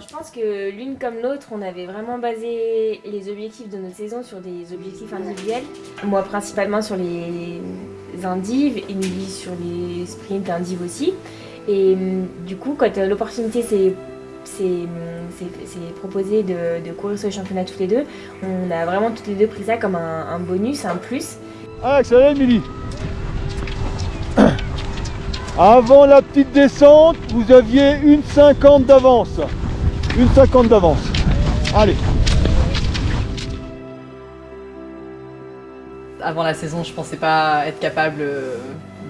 Je pense que l'une comme l'autre, on avait vraiment basé les objectifs de notre saison sur des objectifs individuels. Moi principalement sur les indives et lui sur les sprints indives aussi. Et hum, du coup, quand euh, l'opportunité s'est proposée de, courir sur les championnats toutes les deux, on a vraiment toutes les deux pris ça comme un, bonus, un plus. Ah, ça y Émilie Avant la petite descente, vous aviez une cinquante d'avance. Une cinquante d'avance. Allez. Avant la saison, je pensais pas être capable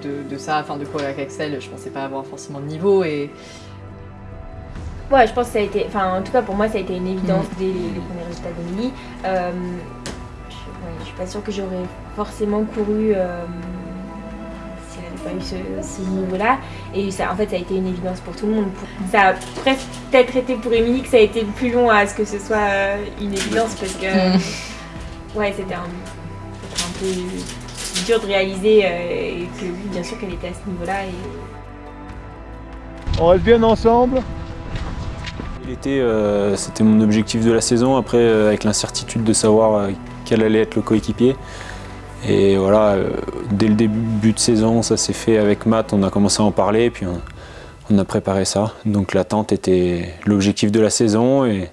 de, ça, enfin de courir avec Axel, je pensais pas avoir forcément de niveau et... Ouais, je pense que ça a été, enfin en tout cas pour moi ça a été une évidence mm. dès les, premiers résultats d'Emilie. Euh, je, suis pas sûre que j'aurais forcément couru euh, pas eu ce, niveau-là. Et ça, en fait, ça a été une évidence pour tout le monde. Ça a presque peut-être été pour Émilie que ça a été plus long à ce que ce soit euh, une évidence parce que mm. ouais, c'était un, un, peu dur de réaliser euh, et que oui, bien sûr qu'elle était à ce niveau-là. Et... On reste bien ensemble L'été, euh, c'était mon objectif de la saison. Après, avec l'incertitude de savoir quel allait être le coéquipier, et voilà, euh, dès le début de saison, ça s'est fait avec Matt, on a commencé à en parler, et puis on, a préparé ça. Donc l'attente était l'objectif de la saison, et,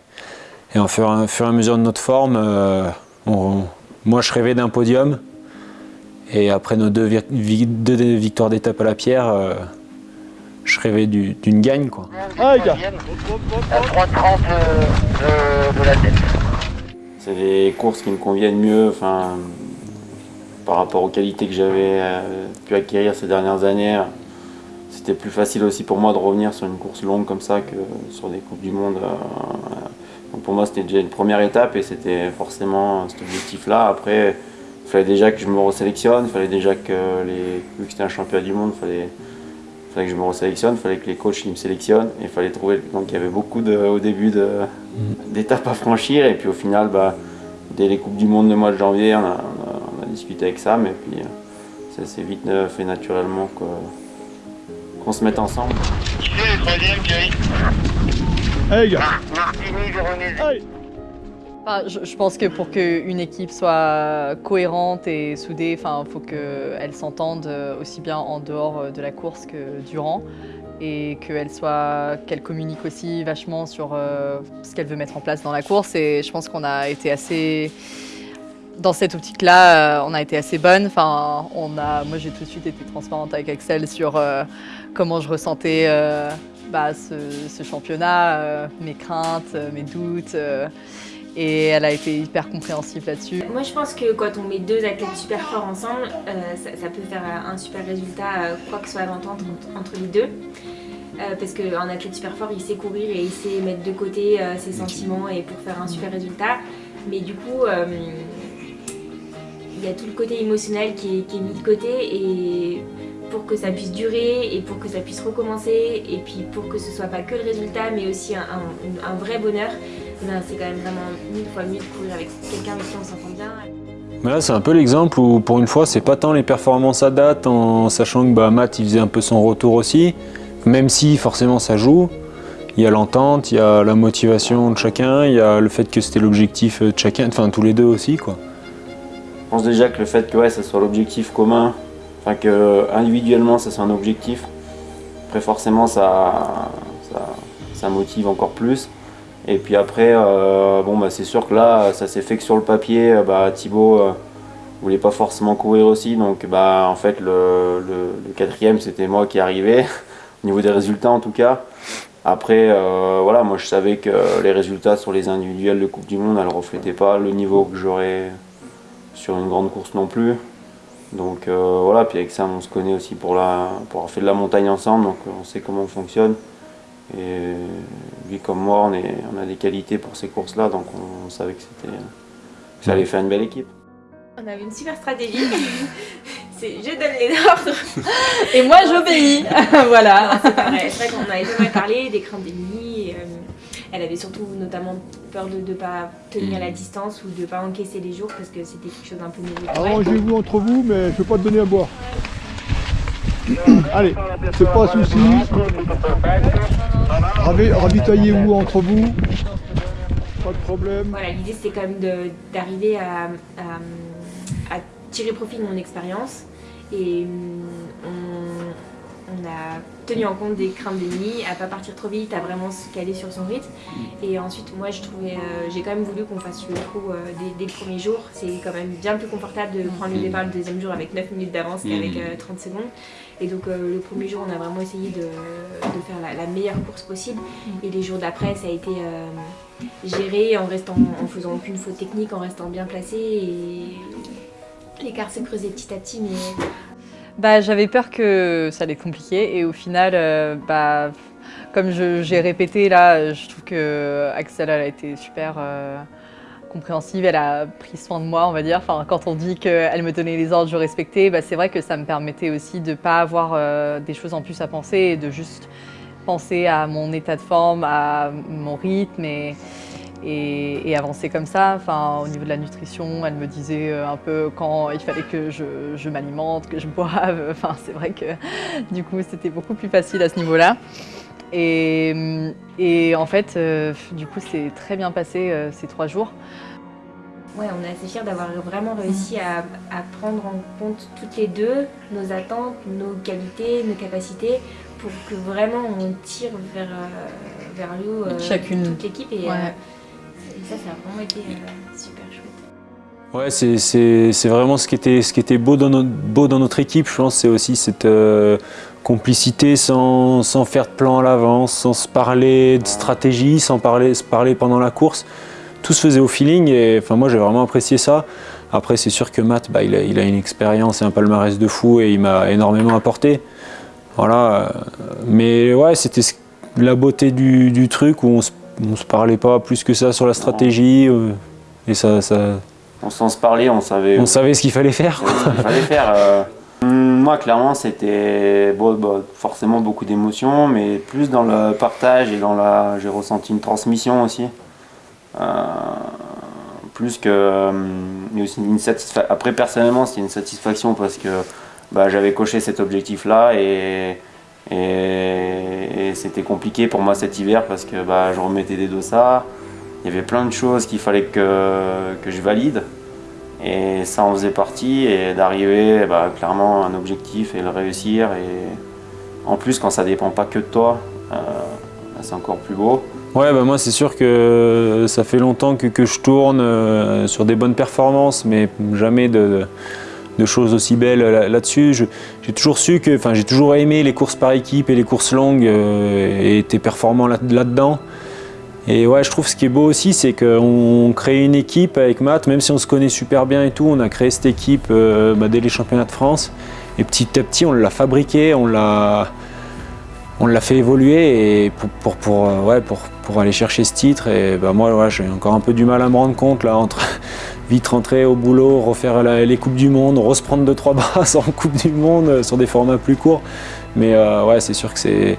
et en fur, et à mesure de notre forme, euh, moi je rêvais d'un podium, et après nos deux, victoires d'étape à la pierre, euh, je rêvais d'une gagne. Quoi. Ah, les gars C'est des courses qui me conviennent mieux, enfin, par rapport aux qualités que j'avais euh, pu acquérir ces dernières années. C'était plus facile aussi pour moi de revenir sur une course longue comme ça que sur des Coupes du Monde. Euh, donc pour moi, c'était déjà une première étape et c'était forcément cet objectif-là. Après, il fallait déjà que je me resélectionne, il fallait déjà que, les, vu que c'était un championnat du monde, il fallait, fallait que je me resélectionne, il fallait que les coachs me sélectionnent. Et il fallait trouver. Donc il y avait beaucoup de, au début mm. d'étapes à franchir. Et puis au final, bah, dès les Coupes du Monde de mois de janvier, on a, discuter avec ça, mais puis euh, ça s'est vite euh, fait naturellement qu'on se mette ensemble. Qui c'est le troisième, Thierry Hey gars Martini, je, je, pense que pour qu'une équipe soit cohérente et soudée, il faut qu'elle s'entende euh, aussi bien en dehors de la course que durant et qu'elle soit qu'elle communique aussi vachement sur ce qu'elle veut mettre en place dans la course et je pense qu'on a été assez dans cette optique-là, euh, on a été assez bonne. Enfin, on a, moi, j'ai tout de suite été transparente avec Axel sur euh, comment je ressentais euh, bah, ce, championnat, mes craintes, mes doutes. et elle a été hyper compréhensive là-dessus. Moi, je pense que quand on met deux athlètes super forts ensemble, ça, peut faire un super résultat, quoi que soit l'entente entre, les deux. parce qu'un athlète super fort, il sait courir et il sait mettre de côté ses sentiments et pour faire un super résultat. Mais du coup, il y a tout le côté émotionnel qui est, mis de côté et pour que ça puisse durer et pour que ça puisse recommencer et puis pour que ce soit pas que le résultat mais aussi un, vrai bonheur, ben, c'est quand même vraiment mille fois mieux de courir avec quelqu'un avec qui on s'entend bien. Là c'est un peu l'exemple où pour une fois c'est pas tant les performances à date en sachant que bah, Matt il faisait un peu son retour aussi, même si forcément ça joue. Il y a l'entente, il y a la motivation de chacun, il y a le fait que c'était l'objectif de chacun, enfin tous les deux aussi quoi. Je pense déjà que le fait que ouais, ça soit l'objectif commun, enfin que individuellement ça soit un objectif, après forcément ça, ça, motive encore plus. Et puis après, euh, bon bah c'est sûr que là, ça s'est fait que sur le papier, euh, bah, Thibaut euh, voulait pas forcément courir aussi, donc bah en fait le, le, quatrième c'était moi qui arrivais, au niveau des résultats en tout cas. Après, voilà, moi je savais que les résultats sur les individuels de Coupe du Monde, elles reflétaient pas le niveau que j'aurais sur une grande course non plus. Donc euh, voilà, puis avec ça on se connaît aussi pour, la, pour avoir fait de la montagne ensemble, donc on sait comment on fonctionne. Et lui comme moi, on, est, on a des qualités pour ces courses-là, donc on, savait que, c'était, ça allait faire une belle équipe. On avait une super stratégie, c'est je donne les ordres. Et moi j'obéis, voilà. C'est vrai, qu'on avait jamais parlé des craintes d'ennemis. Elle avait surtout notamment peur de ne pas tenir la distance ou de ne pas encaisser les jours parce que c'était quelque chose d'un peu nouveau. Arrangez-vous entre vous, mais je ne vais pas te donner à boire. Allez, c'est pas un souci. Ravi- Ravitaillez-vous entre vous. Pas de problème. Voilà, l'idée c'était quand même d'arriver à, à- à tirer profit de mon expérience et on, on a tenu en compte des craintes d'ennemis, à pas partir trop vite, à vraiment se caler sur son rythme. Et ensuite, moi je trouvais, euh, j'ai quand même voulu qu'on fasse le trou euh, dès, dès le premier jour. C'est quand même bien plus confortable de prendre le départ le deuxième jour avec 9 minutes d'avance qu'avec euh, 30 secondes. Et donc euh, le premier jour, on a vraiment essayé de, de faire la, la meilleure course possible. Et les jours d'après, ça a été euh, géré en restant, en faisant aucune faute technique, en restant bien placé. Et l'écart s'est creusé petit à petit, mais Bah, j'avais peur que ça allait être compliqué et au final, euh, bah, comme j'ai répété là, je trouve que Axel elle a été super euh, compréhensive, elle a pris soin de moi, on va dire. Enfin, quand on dit qu'elle me donnait les ordres, je respectais, bah, c'est vrai que ça me permettait aussi de ne pas avoir euh, des choses en plus à penser et de juste penser à mon état de forme, à mon rythme et, et, et avancer comme ça. Enfin, au niveau de la nutrition, elle me disait euh, un peu quand il fallait que je, je m'alimente, que je boive. Enfin, c'est vrai que du coup, c'était beaucoup plus facile à ce niveau-là. Et, et en fait, euh, du coup, c'est très bien passé euh, ces trois jours. Ouais, on est assez fiers d'avoir vraiment réussi à, à prendre en compte toutes les deux nos attentes, nos qualités, nos capacités, pour que vraiment on tire vers, vers le haut euh, Chacune. toute l'équipe. Et, Ouais. Ça, ça a vraiment été euh, super chouette. Ouais, c'est- c'est c'est vraiment ce qui était, ce qui était beau, dans notre, beau dans notre équipe, je pense, c'est aussi cette euh, complicité sans, sans faire de plan à l'avance, sans se parler de stratégie, sans parler, se parler pendant la course. Tout se faisait au feeling et enfin, moi j'ai vraiment apprécié ça. Après, c'est sûr que Matt, bah, il, a, il a une expérience et un palmarès de fou et il m'a énormément apporté. Voilà. euh, Mais ouais, c'était la beauté du, du truc où on se, on se parlait pas plus que ça sur la stratégie. euh, et ça, ça, On s'en se parlait, on savait, on savait ce qu'il fallait faire. ce qu'il fallait faire. euh. Hum, Moi, clairement, c'était bon, bah, forcément beaucoup d'émotions, mais plus dans le partage et dans la. J'ai ressenti une transmission aussi. Euh, plus que. mais aussi une satisfa- Après, personnellement, c'était une satisfaction parce que bah, j'avais coché cet objectif-là et. Et, c'était compliqué pour moi cet hiver parce que bah, je remettais des dossards. Il y avait plein de choses qu'il fallait que, que je valide. Et ça en faisait partie, et d'arriver bah, clairement à un objectif et le réussir. Et en plus, quand ça dépend pas que de toi, euh, bah, c'est encore plus beau. Ouais, bah moi c'est sûr que ça fait longtemps que, que je tourne euh, sur des bonnes performances, mais jamais de choses aussi belles là- là-dessus. J'ai toujours su que, j'ai toujours aimé les courses par équipe et les courses longues euh, et été performant là- là-dedans. Et ouais, je trouve ce qui est beau aussi, c'est qu'on crée une équipe avec Matt, même si on se connaît super bien et tout, on a créé cette équipe euh, bah, dès les championnats de France. Et petit à petit, on l'a fabriqué, on l'a, fait évoluer pour, euh, aller chercher ce titre. Et bah, moi, j'ai encore un peu du mal à me rendre compte là, entre vite rentrer au boulot, refaire les Coupes du Monde, se prendre deux trois brasses en Coupe du Monde euh, sur des formats plus courts. Mais euh, ouais, c'est sûr que c'est.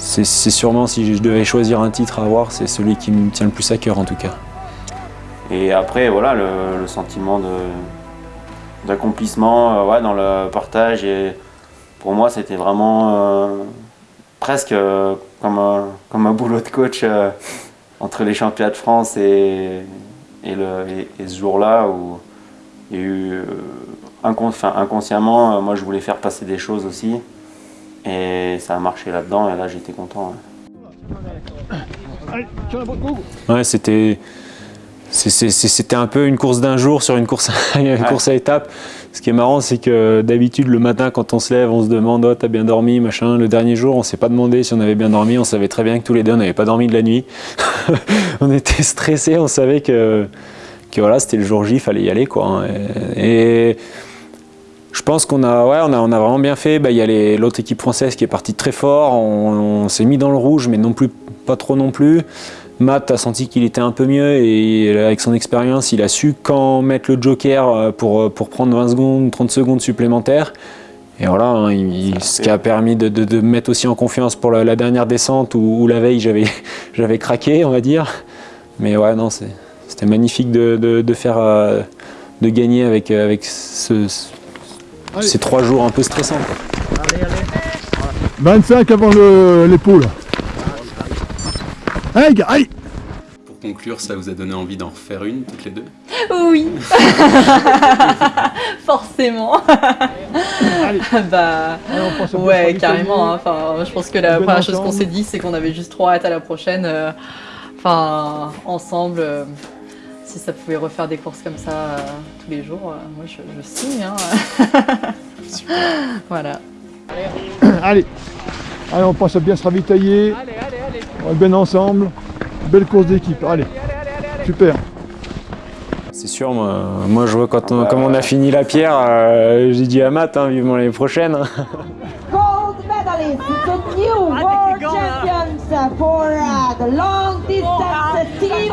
C'est sûrement, si je devais choisir un titre à avoir, c'est celui qui me tient le plus à cœur en tout cas. Et après, voilà, le, sentiment d'accomplissement euh, ouais, dans le partage. Et pour moi, c'était vraiment presque comme, un, comme un boulot de coach entre les championnats de France et, et, le, et, et ce jour-là où il y a eu euh, inconsciemment, euh, moi je voulais faire passer des choses aussi. Et ça a marché là-dedans, et là j'étais content. ouais. C'était. C'était un peu une course d'un jour sur une course, une Ouais. course à étapes. Ce qui est marrant, c'est que d'habitude, le matin, quand on se lève, on se demande Oh, t'as bien dormi, machin. Le dernier jour, on s'est pas demandé si on avait bien dormi. On savait très bien que tous les deux, on n'avait pas dormi de la nuit. on était stressés, on savait que, voilà, c'était le jour J, il fallait y aller. Quoi. Et, je pense qu'on a, vraiment bien fait. Bah, Il y a l'autre équipe française qui est partie très fort. On, s'est mis dans le rouge, mais pas trop non plus. Matt a senti qu'il était un peu mieux et avec son expérience, il a su quand mettre le joker euh, pour, pour prendre 20 secondes, 30 secondes supplémentaires. Et voilà, hein, il- ce qui a permis de, de- de me mettre aussi en confiance pour la, la dernière descente où, où la veille j'avais j'avais craqué, on va dire. Mais ouais, non, c'est- c'était magnifique de, de- de faire, euh, de gagner avec, avec ce- ce- Allez. ces trois jours un peu stressants. quoi. Allez, allez. 25 avant le- l'épaule. Aïe Pour conclure, ça vous a donné envie d'en refaire une, toutes les deux? Oui Forcément Bah Allez, on bien ouais carrément, hein. enfin je pense que la première chose qu'on s'est dit c'est qu'on avait juste trop hâte à la prochaine, euh, enfin ensemble, euh, si ça pouvait refaire des courses comme ça euh, tous les jours, moi je, je signe hein. Voilà. Allez, allez, on pense à bien se ravitailler. On est bien ensemble. Belle course d'équipe, allez. Super. C'est sûr, moi, moi je vois quand on, comme on a fini la pierre, euh, j'ai dit à Matt, hein, vivement l'année prochaine. gold medalist, the new world champions for uh, the long distance team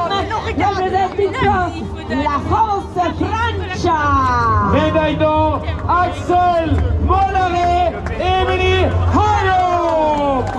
representing from La France Francia. Médaille d'or, Axel Mollaret, Émilie Hayop